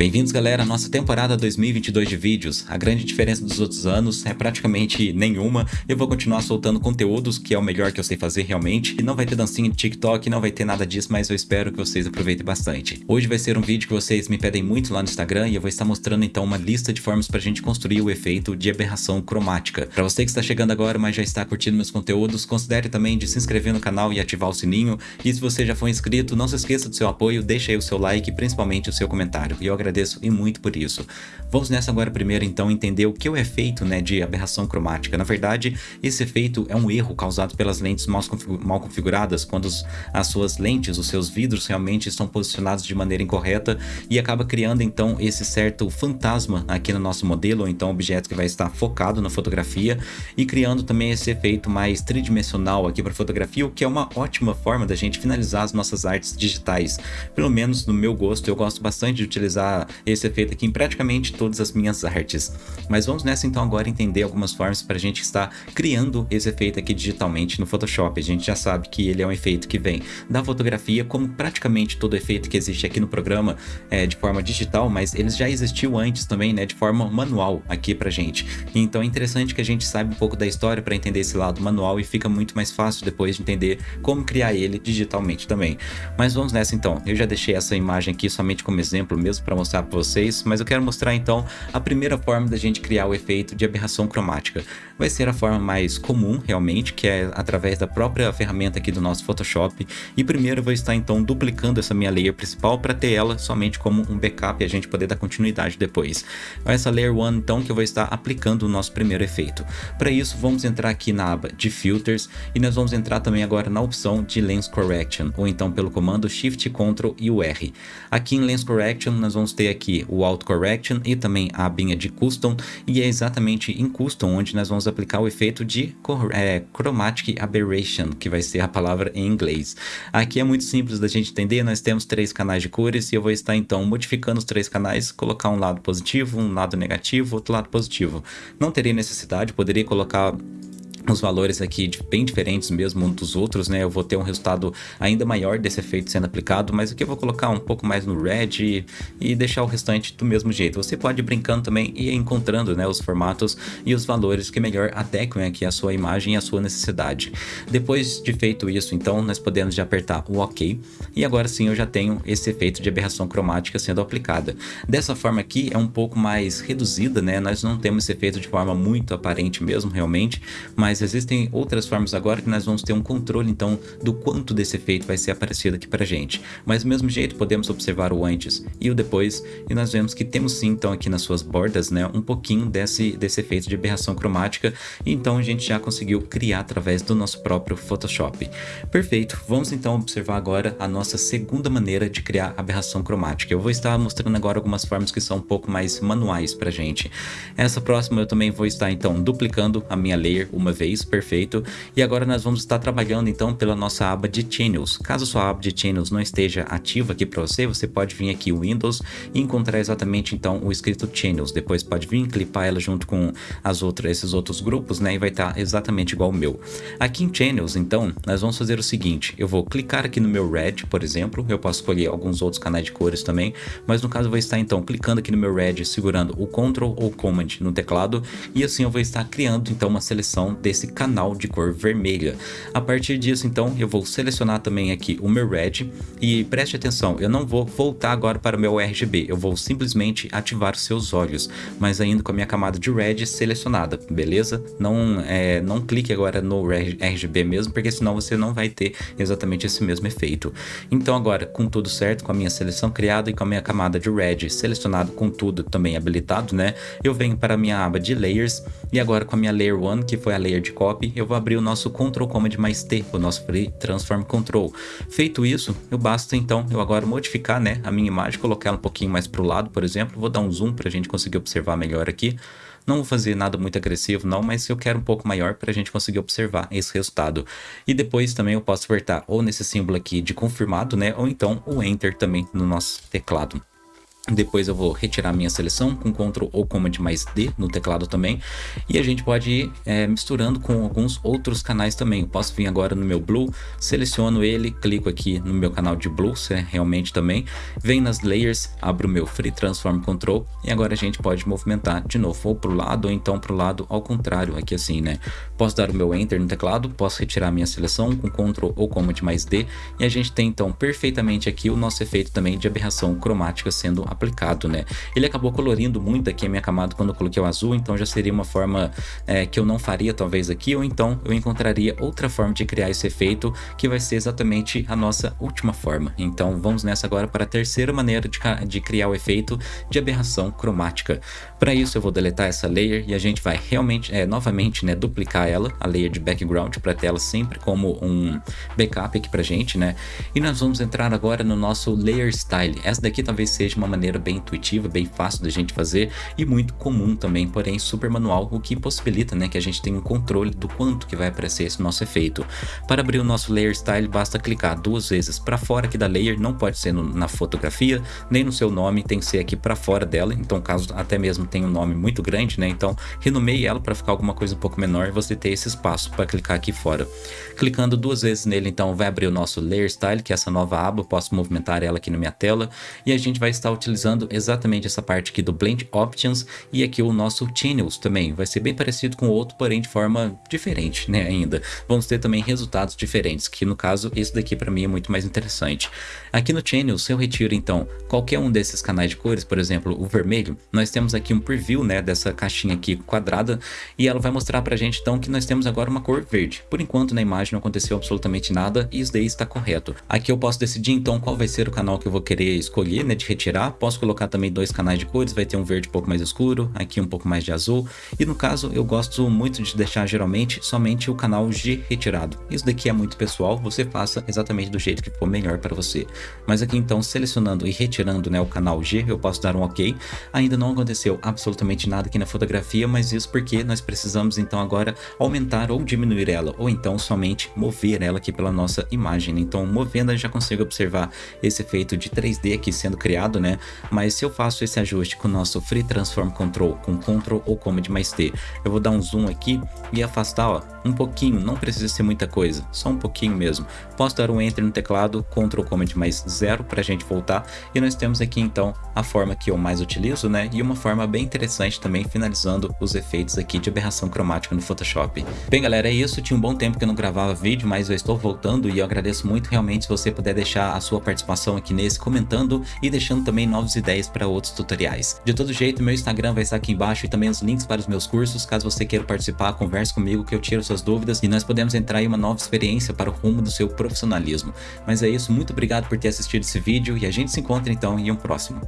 Bem-vindos galera à nossa temporada 2022 de vídeos. A grande diferença dos outros anos é praticamente nenhuma. Eu vou continuar soltando conteúdos, que é o melhor que eu sei fazer realmente. E não vai ter dancinha de TikTok, não vai ter nada disso, mas eu espero que vocês aproveitem bastante. Hoje vai ser um vídeo que vocês me pedem muito lá no Instagram e eu vou estar mostrando então uma lista de formas para a gente construir o efeito de aberração cromática. Para você que está chegando agora, mas já está curtindo meus conteúdos, considere também de se inscrever no canal e ativar o sininho. E se você já for inscrito, não se esqueça do seu apoio, deixa aí o seu like e principalmente o seu comentário. E eu agradeço agradeço e muito por isso. Vamos nessa agora primeiro então entender o que é o efeito né, de aberração cromática. Na verdade, esse efeito é um erro causado pelas lentes mal, configuradas, quando as suas lentes, os seus vidros realmente estão posicionados de maneira incorreta e acaba criando então esse certo fantasma aqui no nosso modelo, ou então objeto que vai estar focado na fotografia e criando também esse efeito mais tridimensional aqui para fotografia, o que é uma ótima forma da gente finalizar as nossas artes digitais. Pelo menos no meu gosto, eu gosto bastante de utilizar esse efeito aqui em praticamente todas as minhas artes. Mas vamos nessa então agora entender algumas formas para a gente estar criando esse efeito aqui digitalmente no Photoshop. A gente já sabe que ele é um efeito que vem da fotografia, como praticamente todo efeito que existe aqui no programa é, de forma digital, mas ele já existiu antes também, né, de forma manual aqui pra gente. Então é interessante que a gente saiba um pouco da história para entender esse lado manual e fica muito mais fácil depois de entender como criar ele digitalmente também. Mas vamos nessa então. Eu já deixei essa imagem aqui somente como exemplo mesmo para mostrar para vocês, mas eu quero mostrar então a primeira forma da gente criar o efeito de aberração cromática. Vai ser a forma mais comum realmente, que é através da própria ferramenta aqui do nosso Photoshop. E primeiro eu vou estar então duplicando essa minha layer principal para ter ela somente como um backup e a gente poder dar continuidade depois. Essa layer 1 então que eu vou estar aplicando o nosso primeiro efeito. Para isso vamos entrar aqui na aba de filters e nós vamos entrar também agora na opção de Lens Correction, ou então pelo comando Shift Ctrl e o R. Aqui em Lens Correction nós vamos ter aqui o Auto Correction e também a abinha de Custom, e é exatamente em Custom onde nós vamos aplicar o efeito de é, Chromatic Aberration, que vai ser a palavra em inglês. Aqui é muito simples da gente entender, nós temos três canais de cores e eu vou estar então modificando os três canais, colocar um lado positivo, um lado negativo, outro lado positivo. Não teria necessidade, poderia colocar os valores aqui bem diferentes mesmo um dos outros, né? Eu vou ter um resultado ainda maior desse efeito sendo aplicado, mas aqui eu vou colocar um pouco mais no red e, e deixar o restante do mesmo jeito. Você pode ir brincando também e encontrando né, os formatos e os valores que melhor adequem aqui a sua imagem e a sua necessidade. Depois de feito isso, então, nós podemos já apertar o OK e agora sim eu já tenho esse efeito de aberração cromática sendo aplicada. Dessa forma aqui é um pouco mais reduzida, né? Nós não temos esse efeito de forma muito aparente mesmo, realmente, mas existem outras formas agora que nós vamos ter um controle então do quanto desse efeito vai ser aparecido aqui pra gente. Mas do mesmo jeito podemos observar o antes e o depois e nós vemos que temos sim então aqui nas suas bordas né, um pouquinho desse, desse efeito de aberração cromática então a gente já conseguiu criar através do nosso próprio Photoshop. Perfeito, vamos então observar agora a nossa segunda maneira de criar aberração cromática. Eu vou estar mostrando agora algumas formas que são um pouco mais manuais pra gente. Essa próxima eu também vou estar então duplicando a minha layer uma vez perfeito. E agora nós vamos estar trabalhando então pela nossa aba de Channels. Caso sua aba de Channels não esteja ativa aqui para você, você pode vir aqui Windows e encontrar exatamente então o escrito Channels. Depois pode vir clipar ela junto com as outras, esses outros grupos, né? E vai estar exatamente igual o meu. Aqui em Channels, então, nós vamos fazer o seguinte. Eu vou clicar aqui no meu Red, por exemplo. Eu posso escolher alguns outros canais de cores também. Mas no caso eu vou estar então clicando aqui no meu Red, segurando o Ctrl ou Command no teclado. E assim eu vou estar criando então uma seleção desse esse canal de cor vermelha. A partir disso, então, eu vou selecionar também aqui o meu Red e preste atenção, eu não vou voltar agora para o meu RGB, eu vou simplesmente ativar os seus olhos, mas ainda com a minha camada de Red selecionada, beleza? Não, é, não clique agora no RGB mesmo, porque senão você não vai ter exatamente esse mesmo efeito. Então agora, com tudo certo, com a minha seleção criada e com a minha camada de Red selecionado com tudo também habilitado, né? Eu venho para a minha aba de Layers e agora com a minha Layer 1, que foi a layer de copy, eu vou abrir o nosso Ctrl Command mais T, o nosso Free Transform Control. Feito isso, eu basta então eu agora modificar né, a minha imagem, colocar ela um pouquinho mais para o lado, por exemplo, vou dar um zoom para a gente conseguir observar melhor aqui. Não vou fazer nada muito agressivo não, mas eu quero um pouco maior para a gente conseguir observar esse resultado. E depois também eu posso apertar ou nesse símbolo aqui de confirmado, né, ou então o Enter também no nosso teclado. Depois eu vou retirar minha seleção com Ctrl ou Command mais D no teclado também. E a gente pode ir é, misturando com alguns outros canais também. Eu posso vir agora no meu Blue, seleciono ele, clico aqui no meu canal de Blue, é realmente também. Venho nas Layers, abro o meu Free Transform Control e agora a gente pode movimentar de novo ou para o lado ou então para o lado ao contrário, aqui assim, né? Posso dar o meu Enter no teclado, posso retirar minha seleção com Ctrl ou Command mais D e a gente tem então perfeitamente aqui o nosso efeito também de aberração cromática sendo aplicado, né? Ele acabou colorindo muito aqui a minha camada quando eu coloquei o azul, então já seria uma forma é, que eu não faria talvez aqui, ou então eu encontraria outra forma de criar esse efeito, que vai ser exatamente a nossa última forma. Então vamos nessa agora para a terceira maneira de, de criar o efeito de aberração cromática. Para isso eu vou deletar essa layer e a gente vai realmente, é, novamente, né, duplicar ela, a layer de background, para ter ela sempre como um backup aqui pra gente, né? E nós vamos entrar agora no nosso layer style. Essa daqui talvez seja uma maneira bem intuitiva, bem fácil da gente fazer e muito comum também, porém super manual, o que possibilita né, que a gente tenha um controle do quanto que vai aparecer esse nosso efeito. Para abrir o nosso Layer Style, basta clicar duas vezes para fora aqui da layer, não pode ser no, na fotografia, nem no seu nome, tem que ser aqui para fora dela, então caso até mesmo tenha um nome muito grande, né, então renomeie ela para ficar alguma coisa um pouco menor, você ter esse espaço para clicar aqui fora. Clicando duas vezes nele, então vai abrir o nosso Layer Style, que é essa nova aba, posso movimentar ela aqui na minha tela, e a gente vai estar utilizando exatamente essa parte aqui do Blend Options e aqui o nosso Channels também. Vai ser bem parecido com o outro, porém de forma diferente, né, ainda. Vamos ter também resultados diferentes, que no caso esse daqui para mim é muito mais interessante. Aqui no Channels, eu retiro então qualquer um desses canais de cores, por exemplo, o vermelho, nós temos aqui um preview, né, dessa caixinha aqui quadrada e ela vai mostrar pra gente então que nós temos agora uma cor verde. Por enquanto na imagem não aconteceu absolutamente nada e isso daí está correto. Aqui eu posso decidir então qual vai ser o canal que eu vou querer escolher, né, de retirar. Posso colocar também dois canais de cores, vai ter um verde um pouco mais escuro, aqui um pouco mais de azul. E no caso, eu gosto muito de deixar geralmente somente o canal G retirado. Isso daqui é muito pessoal, você faça exatamente do jeito que for melhor para você. Mas aqui então, selecionando e retirando né, o canal G, eu posso dar um OK. Ainda não aconteceu absolutamente nada aqui na fotografia, mas isso porque nós precisamos então agora aumentar ou diminuir ela, ou então somente mover ela aqui pela nossa imagem. Então, movendo, eu já consigo observar esse efeito de 3D aqui sendo criado, né? Mas se eu faço esse ajuste com o nosso Free Transform Control, com Ctrl ou Command mais T, eu vou dar um zoom aqui e afastar, ó, um pouquinho, não precisa ser muita coisa, só um pouquinho mesmo. Posso dar um Enter no teclado, Ctrl Command mais zero para a gente voltar, e nós temos aqui então a forma que eu mais utilizo, né, e uma forma bem interessante também, finalizando os efeitos aqui de aberração cromática no Photoshop. Bem galera, é isso, tinha um bom tempo que eu não gravava vídeo, mas eu estou voltando e eu agradeço muito. Realmente se você puder deixar a sua participação aqui nesse, comentando e deixando também novas ideias para outros tutoriais. De todo jeito, meu Instagram vai estar aqui embaixo e também os links para os meus cursos, caso você queira participar, converse comigo que eu tiro suas dúvidas e nós podemos entrar em uma nova experiência para o rumo do seu profissionalismo. Mas é isso, muito obrigado por ter assistido esse vídeo e a gente se encontra então em um próximo.